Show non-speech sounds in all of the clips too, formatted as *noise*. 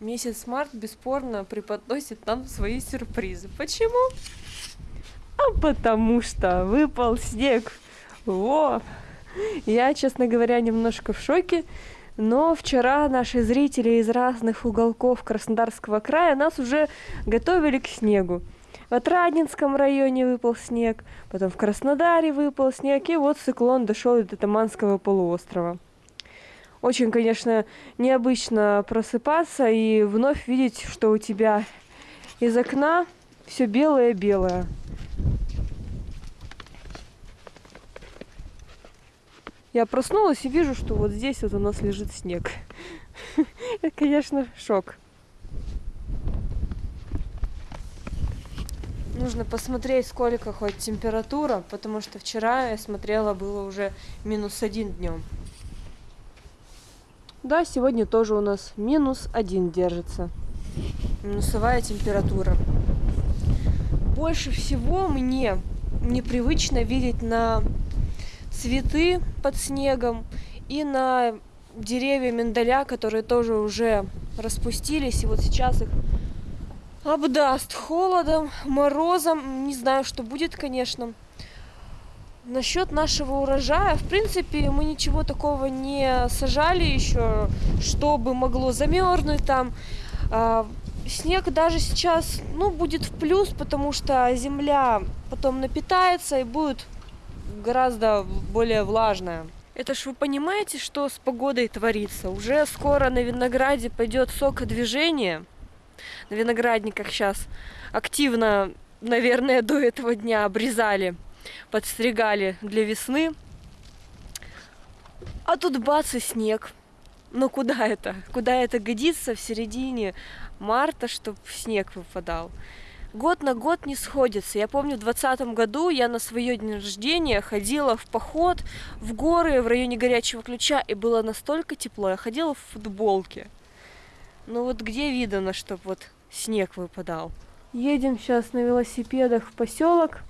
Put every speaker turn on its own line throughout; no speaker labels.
Месяц март бесспорно преподносит нам свои сюрпризы. Почему? А потому что выпал снег. Во! Я, честно говоря, немножко в шоке. Но вчера наши зрители из разных уголков Краснодарского края нас уже готовили к снегу. В Отрадненском районе выпал снег, потом в Краснодаре выпал снег, и вот циклон дошел до Таманского полуострова. Очень, конечно, необычно просыпаться и вновь видеть, что у тебя из окна все белое-белое. Я проснулась и вижу, что вот здесь вот у нас лежит снег. *laughs* Это, конечно, шок. Нужно посмотреть, сколько хоть температура, потому что вчера я смотрела, было уже минус один днем. Да, сегодня тоже у нас минус один держится. Минусовая температура. Больше всего мне непривычно видеть на цветы под снегом и на деревья миндаля, которые тоже уже распустились. И вот сейчас их обдаст холодом, морозом. Не знаю, что будет, конечно. Насчет нашего урожая, в принципе, мы ничего такого не сажали еще, чтобы могло замерзнуть там. А, снег даже сейчас, ну, будет в плюс, потому что земля потом напитается и будет гораздо более влажная. Это ж вы понимаете, что с погодой творится? Уже скоро на винограде пойдет сокодвижение. На виноградниках сейчас активно, наверное, до этого дня обрезали, подстригали для весны. А тут бац и снег. Ну куда это? Куда это годится в середине марта, чтобы снег выпадал? год на год не сходится. Я помню, в двадцатом году я на свое день рождения ходила в поход в горы в районе Горячего Ключа, и было настолько тепло. Я ходила в футболке. Ну вот где видно, чтобы вот снег выпадал? Едем сейчас на велосипедах в поселок.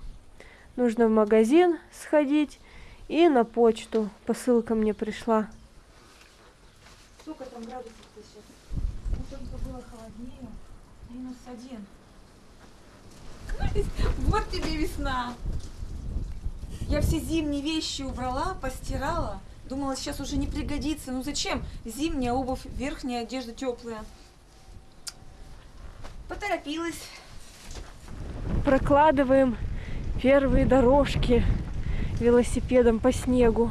Нужно в магазин сходить и на почту. Посылка мне пришла.
Сколько там градусов-то сейчас? Ну, только было холоднее. Минус один. *laughs* Вот тебе весна. Я все зимние вещи убрала, постирала. Думала, сейчас уже не пригодится. Ну зачем? Зимняя обувь, верхняя одежда теплая. Поторопилась.
Прокладываем первые дорожки велосипедом по снегу.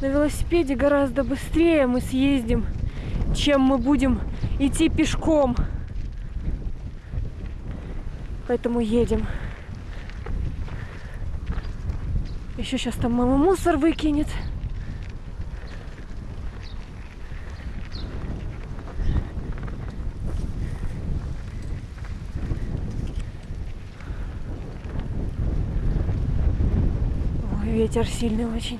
На велосипеде гораздо быстрее мы съездим, чем мы будем идти пешком. Поэтому едем. Еще сейчас там мама мусор выкинет. Ветер сильный очень.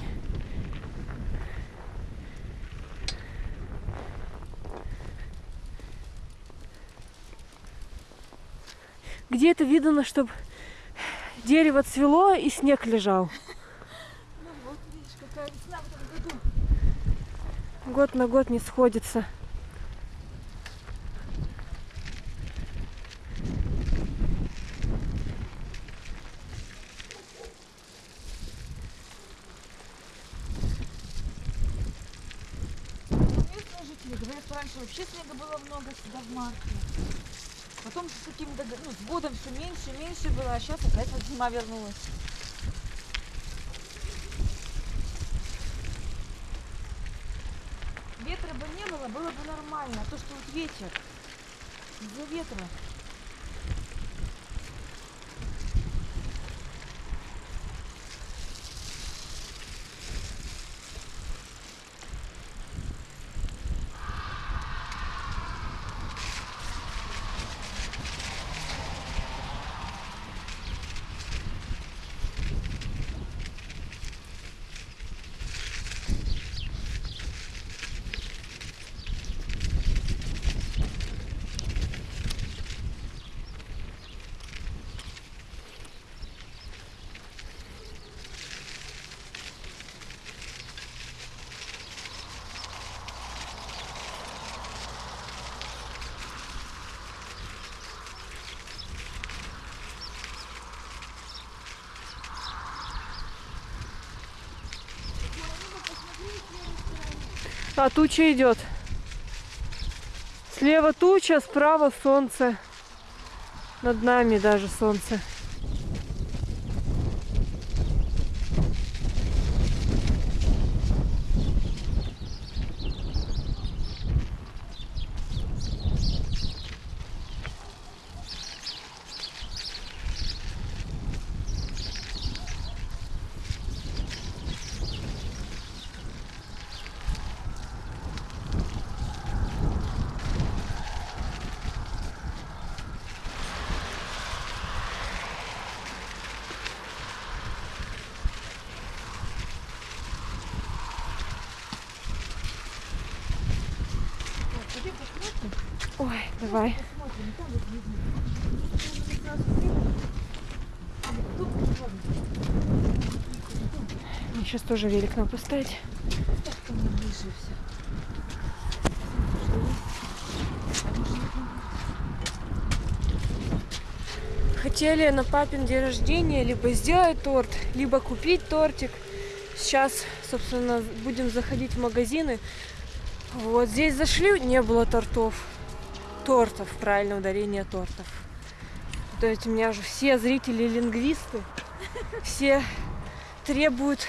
Где это видно, чтобы дерево цвело и снег лежал?
Ну вот, видишь, какая весна в этом году.
Год на год не сходится.
Говорят, раньше вообще снега было много всегда в марте. Потом с каким-то ну, с годом все меньше и меньше было, а сейчас опять вот зима вернулась. Ветра бы не было, было бы нормально. А то, что вот ветер, из-за ветра
А туча идет. Слева туча, справа солнце. Над нами даже солнце. Давай. Мне сейчас тоже велик надо поставить. Хотели на папин день рождения либо сделать торт, либо купить тортик. Сейчас, собственно, будем заходить в магазины. Вот здесь зашли, не было тортов. Тортов, правильное ударение тортов. То есть у меня же все зрители лингвисты, все требуют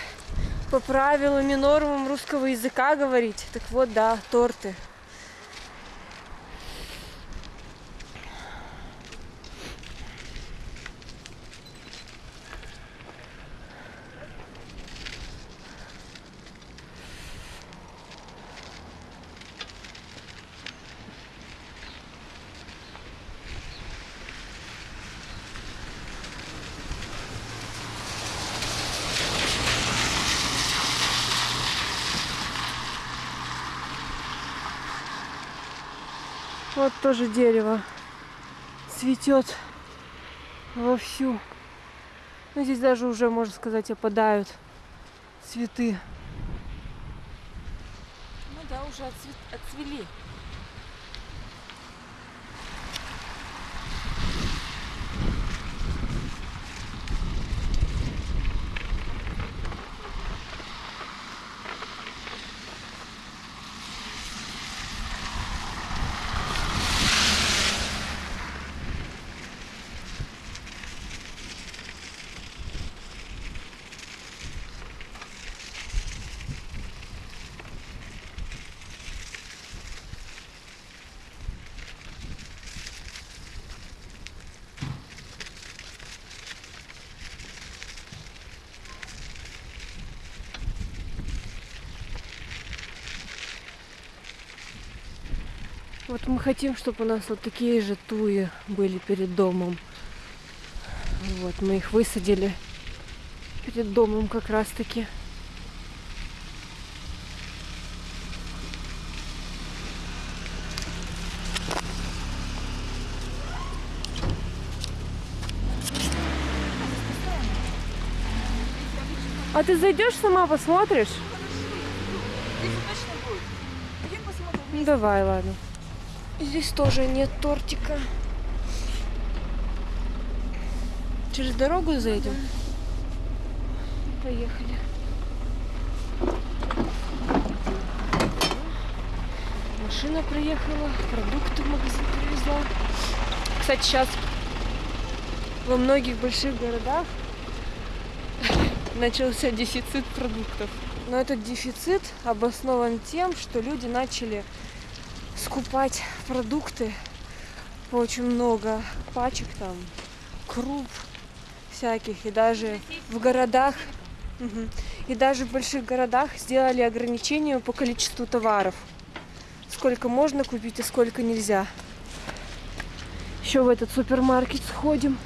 по правилам и нормам русского языка говорить. Так вот, да, торты. Вот тоже дерево цветет вовсю. Ну, здесь даже уже, можно сказать, опадают цветы.
Ну да, уже отцве- отцвели.
Вот мы хотим, чтобы у нас вот такие же туи были перед домом. Вот, мы их высадили перед домом как раз таки. А ты зайдешь сама посмотришь? Ну давай, ладно. Здесь тоже нет тортика. Через дорогу зайдем? Поехали. Машина приехала, продукты в магазин привезла. Кстати, сейчас во многих больших городах *laughs* начался дефицит продуктов. Но этот дефицит обоснован тем, что люди начали скупать продукты по очень много пачек там, круп всяких. И даже в городах, и даже в больших городах сделали ограничения по количеству товаров. Сколько можно купить и сколько нельзя. Еще в этот супермаркет сходим.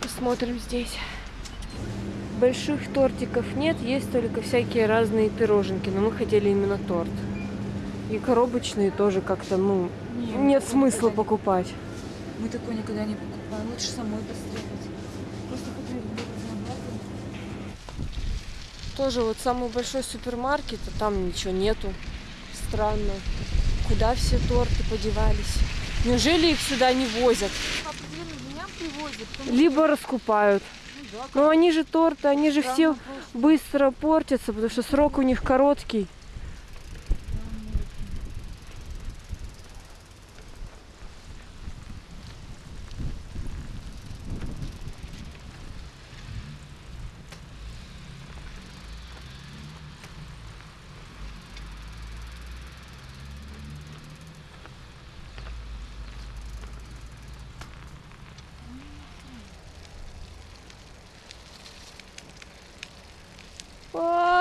Посмотрим здесь. Больших тортиков нет, есть только всякие разные пироженки, но мы хотели именно торт. И коробочные тоже как-то, ну, нет смысла покупать.
Мы такое никогда не покупаем. Лучше самой пострелять. Просто.
Тоже вот самый большой супермаркет, а там ничего нету. Странно. Куда все торты подевались? Неужели их сюда не возят?
Привозят. потому
Либо раскупают.
ну да,
Но они же торты, они же все быстро портятся, потому что срок у них короткий.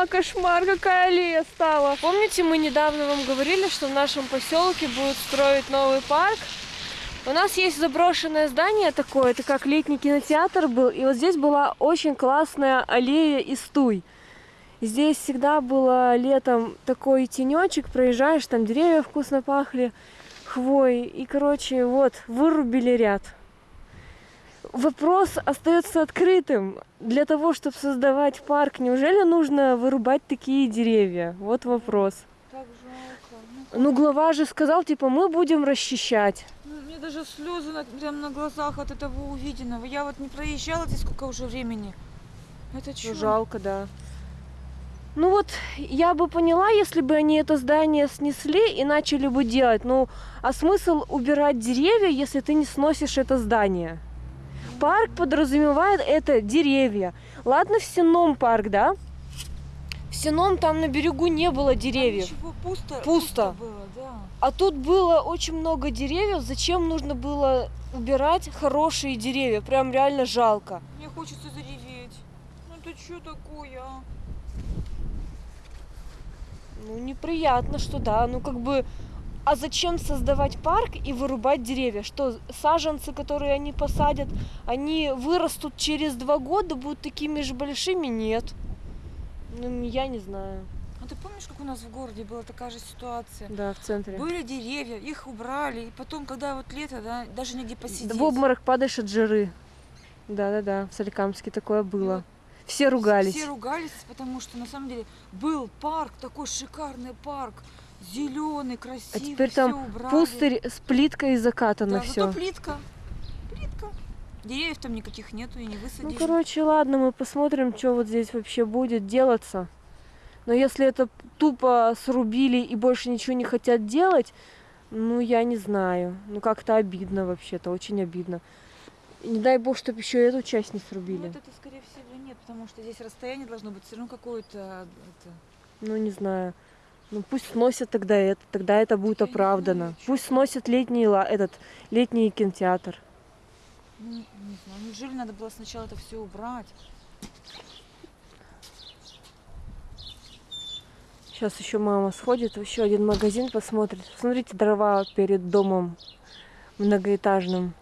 Кошмар, какая аллея стала. Помните, мы недавно вам говорили, что в нашем поселке будут строить новый парк? У нас есть заброшенное здание такое, это как летний кинотеатр был, и вот здесь была очень классная аллея из туй. Здесь всегда было летом такой тенечек, проезжаешь, там деревья вкусно пахли, хвой. И, короче, вот, вырубили ряд. Вопрос остается открытым. Для того, чтобы создавать парк, неужели нужно вырубать такие деревья? Вот вопрос.
Так жалко.
Ну, глава же сказал, типа, мы будем расчищать.
Ну, мне даже слезы на, прям на глазах от этого увиденного. Я вот не проезжала здесь сколько уже времени. Это
Ну,
что?
жалко, да. Ну вот, я бы поняла, если бы они это здание снесли и начали бы делать. Ну, а смысл убирать деревья, если ты не сносишь это здание? Парк подразумевает это деревья. Ладно, в Сеном парк, да? В Сеном там на берегу не было деревьев.
Ничего, пусто,
Пусто.
было, да.
А тут было очень много деревьев. Зачем нужно было убирать хорошие деревья? Прям реально жалко.
Мне хочется зареветь. Ну это что такое, а?
Ну, неприятно, что да. Ну, как бы, а зачем создавать парк и вырубать деревья? Что, саженцы, которые они посадят, они вырастут через два года, будут такими же большими? Нет. Ну, я не знаю.
А ты помнишь, как у нас в городе была такая же ситуация?
Да, в центре.
Были деревья, их убрали, и потом, когда вот лето, да, даже негде посидеть.
В обморок падаешь от жиры. Да-да-да, в Соликамске такое было. Все ругались.
Все ругались, потому что на самом деле был парк, такой шикарный парк, зеленый,
А
красивый.
теперь
всё
там
убрали.
пустырь с плиткой закатано
Да,
все.
зато плитка. Плитка. Деревьев там никаких нету и не
Ну,
высадишь.
короче, ладно, мы посмотрим, что вот здесь вообще будет делаться. Но если это тупо срубили и больше ничего не хотят делать, ну, я не знаю. Ну, как-то обидно вообще-то, очень обидно. И не дай бог, чтобы еще эту часть не
Ну,
срубили.
вот это, скорее всего, нет, потому что здесь расстояние должно быть все равно какое-то. это,
Ну, не знаю. Ну, пусть сносят тогда это, тогда это будет
не
оправдано. Пусть сносят летний, этот, летний кинотеатр.
ну, не знаю, неужели надо было сначала это все убрать?
Сейчас еще мама сходит в еще один магазин посмотрит. Смотрите, дрова перед домом многоэтажным.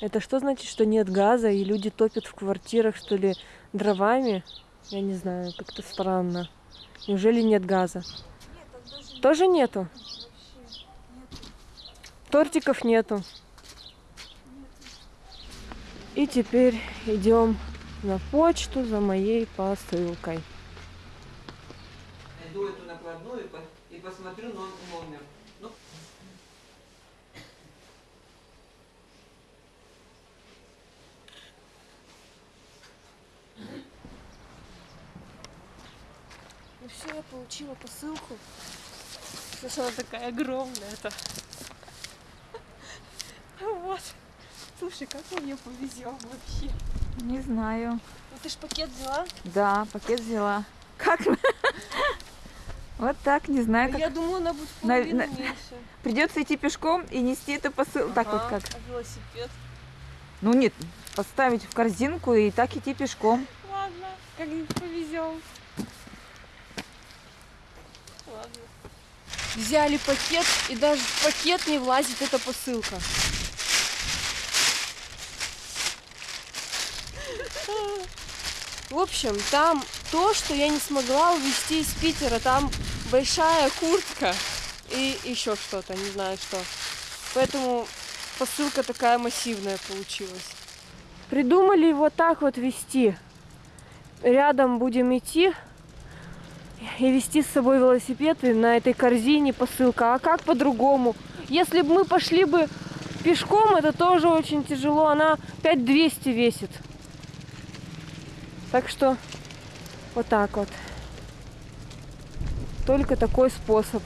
Это что значит, что нет газа и люди топят в квартирах, что ли, дровами? Я не знаю, как-то странно. Неужели нет газа?
Нет,
Тоже нету.
вообще нет.
Тортиков нету. И теперь идем на почту за моей посылкой.
Найду эту накладную и, по- и посмотрю но- номер. Ну,
получила посылку. Слушай, она такая огромная это. Вот. Слушай, как мы мне повезем вообще.
Не знаю.
Ну ты ж пакет взяла?
Да, пакет взяла. Как? Вот так, не знаю, как.
Я думаю, она будет в
На-
меньше.
Придется идти пешком и нести эту посылку. Так вот как.
А велосипед?
Ну нет, поставить в корзинку и так идти пешком.
Ладно, как-нибудь повезем. Взяли пакет, и даже в пакет не влазит эта посылка. В общем, там то, что я не смогла увезти из Питера. Там большая куртка и еще что-то, не знаю что. Поэтому посылка такая массивная получилась. Придумали вот так вот вести. Рядом будем идти и вести с собой велосипед и на этой корзине посылка. А как по-другому? Если бы мы пошли бы пешком, это тоже очень тяжело. Она 5200 весит. Так что вот так вот. Только такой способ.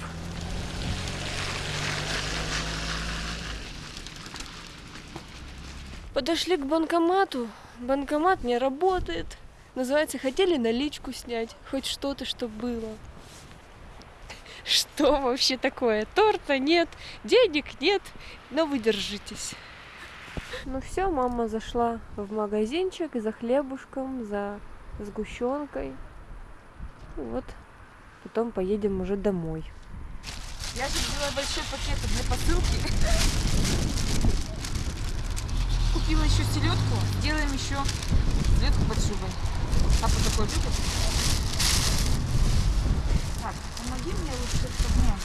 Подошли к банкомату. Банкомат не работает. Называется, хотели наличку снять. Хоть что-то, что было. *laughs* Что вообще такое? Торта нет, денег нет, но вы держитесь. Ну все, мама зашла в магазинчик за хлебушком, за сгущенкой. Вот. Потом поедем уже домой.
Я же взяла большой пакет для посылки. *laughs* Купила еще селедку. Делаем еще селедку под шубой. Папа такой любит. Так, помоги мне лучше с огнем.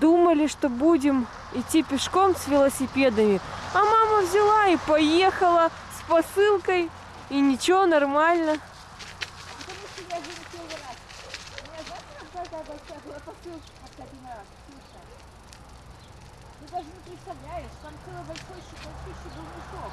Думали, что будем идти пешком с велосипедами, а мама взяла и поехала с посылкой, и ничего, нормально.
Ты даже не представляешь, там целый большой щи- большущий был мешок.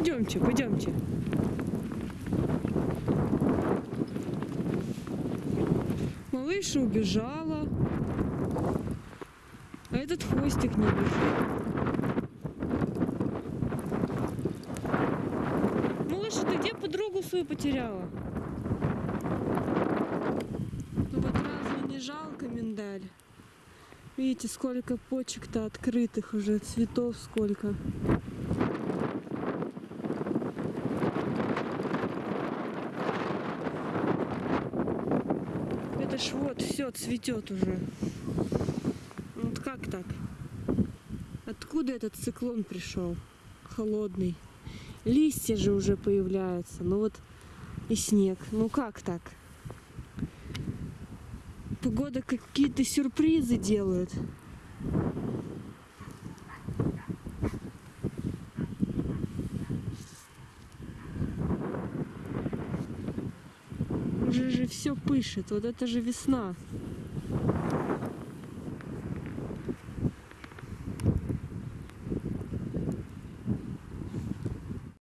Пойдемте, пойдемте. Малыша убежала, а этот хвостик не бежит. Малыша, ты где подругу свою потеряла? Ну вот разве не жалко миндаль? Видите, сколько почек-то открытых уже, цветов сколько. Это ж все цветет уже. Вот как так? Откуда этот циклон пришел? Холодный. Листья же уже появляются. Ну вот и снег. Ну как так? Погода какие-то сюрпризы делает. Уже же все пышет. Вот это же весна.